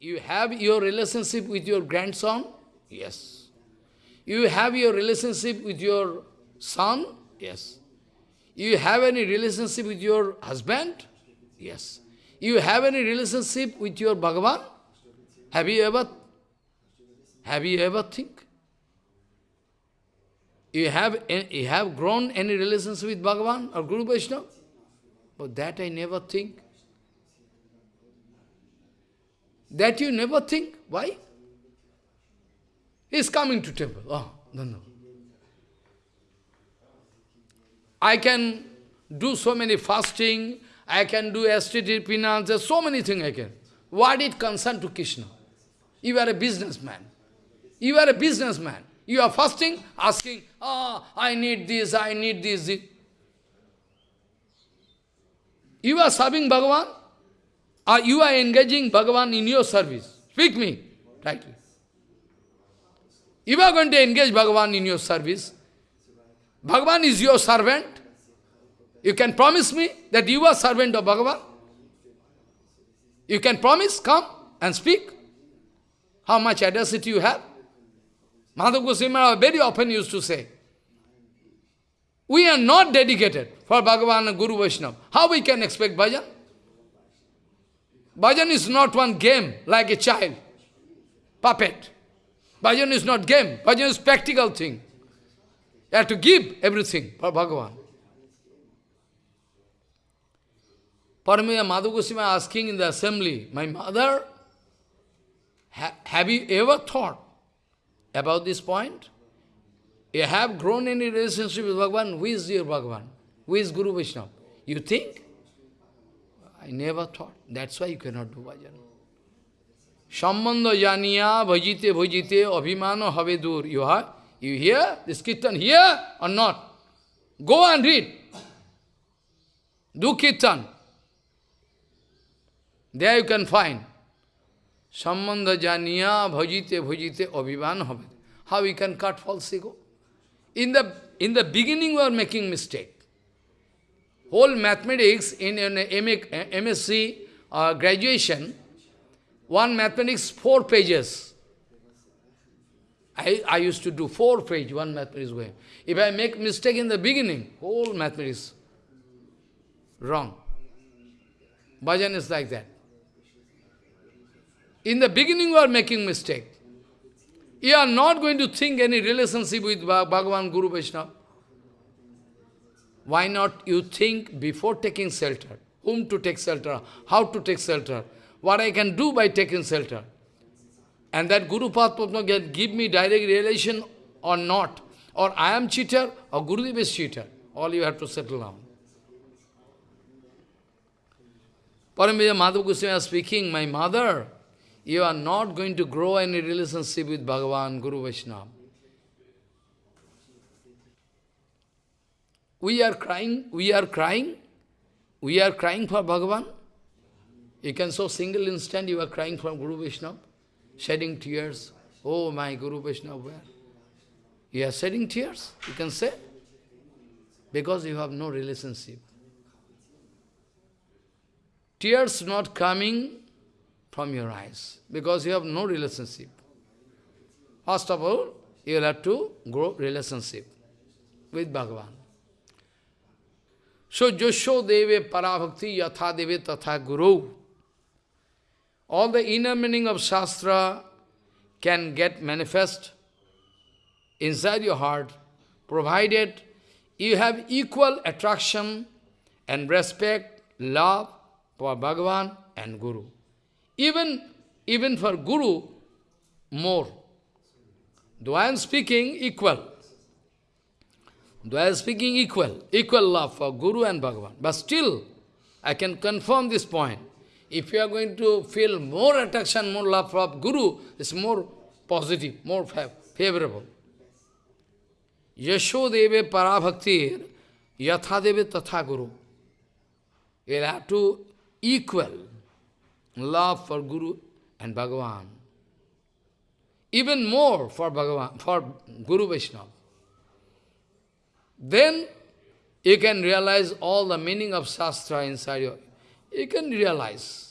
You have your relationship with your grandson? Yes. You have your relationship with your son? Yes. You have any relationship with your husband? Yes. You have any relationship with your Bhagavan? Have you ever, have you ever think? You have, you have grown any relations with Bhagavan or Guru Vaishnava? But that I never think. That you never think. Why? He is coming to temple. Oh, no, no. I can do so many fasting, I can do aesthetic penance, so many things I can. What it concern to Krishna? You are a businessman. You are a businessman. You are fasting, asking, ah, oh, I need this, I need this. You are serving Bhagavan, or you are engaging Bhagavan in your service. Speak me, rightly. You are going to engage Bhagavan in your service. Bhagavan is your servant. You can promise me that you are servant of Bhagavan? You can promise, come and speak. How much audacity you have? Madhav Goswami very often used to say, we are not dedicated for Bhagavan and Guru Vaishnava. How we can expect bhajan? Bhajan is not one game like a child, puppet. Bhajan is not game, bhajan is practical thing. You have to give everything for Bhagavan. Paramaya Madhav Goswami asking in the assembly, my mother, ha have you ever thought about this point? You have grown any relationship with Bhagavan, who is your Bhagavan? Who is Guru Vaishnava? You think? I never thought. That's why you cannot do bhajan. Sambandha janiya bhajite bhajite abhimano have dur. You are? You hear this kirtan here or not? Go and read. Do kirtan. There you can find. Sambandha janiya bhajite bhajite abhiman have. How we can cut false ego? In the, in the beginning we are making mistake. Whole mathematics in an MSc uh, graduation, one mathematics, four pages. I, I used to do four page, one mathematics way. If I make mistake in the beginning, whole mathematics wrong. Bhajan is like that. In the beginning you are making mistake. You are not going to think any relationship with Bhagavan, Guru, Vaishnava. Why not you think before taking shelter? Whom to take shelter? How to take shelter? What I can do by taking shelter? And that Guru Padma can give me direct relation or not. Or I am cheater or Gurudev is cheater. All you have to settle down. Paramita Madhav Goswami speaking, my mother, you are not going to grow any relationship with Bhagavan, Guru Vaishnava. We are crying, we are crying, we are crying for Bhagavan. You can a single instant you are crying for Guru Vaishnava, shedding tears. Oh my Guru Vaishnava, where? You are shedding tears, you can say, because you have no relationship. Tears not coming from your eyes, because you have no relationship. First of all, you will have to grow relationship with Bhagavan. So, Josho Deve Parabhakti Yatha Deve Tatha Guru. All the inner meaning of Shastra can get manifest inside your heart, provided you have equal attraction and respect, love for Bhagavan and Guru. Even, even for Guru, more. Though I am speaking equal, Though I am speaking equal, equal love for Guru and Bhagavan. But still, I can confirm this point. If you are going to feel more attraction, more love for Guru, it's more positive, more favorable. Yasho Yashodeve parabhaktir yathadeve tatha guru. You have to equal love for Guru and Bhagavan. Even more for Bhagavan, for Guru Vaishnava. Then you can realize all the meaning of Shastra inside you. You can realize.